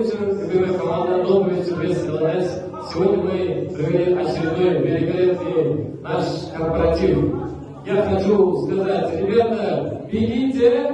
Добрый любимая команда, добрый вечер, весь ЛНС. Сегодня мы провели очередной великолепный наш корпоратив. Я хочу сказать, ребята, бегите!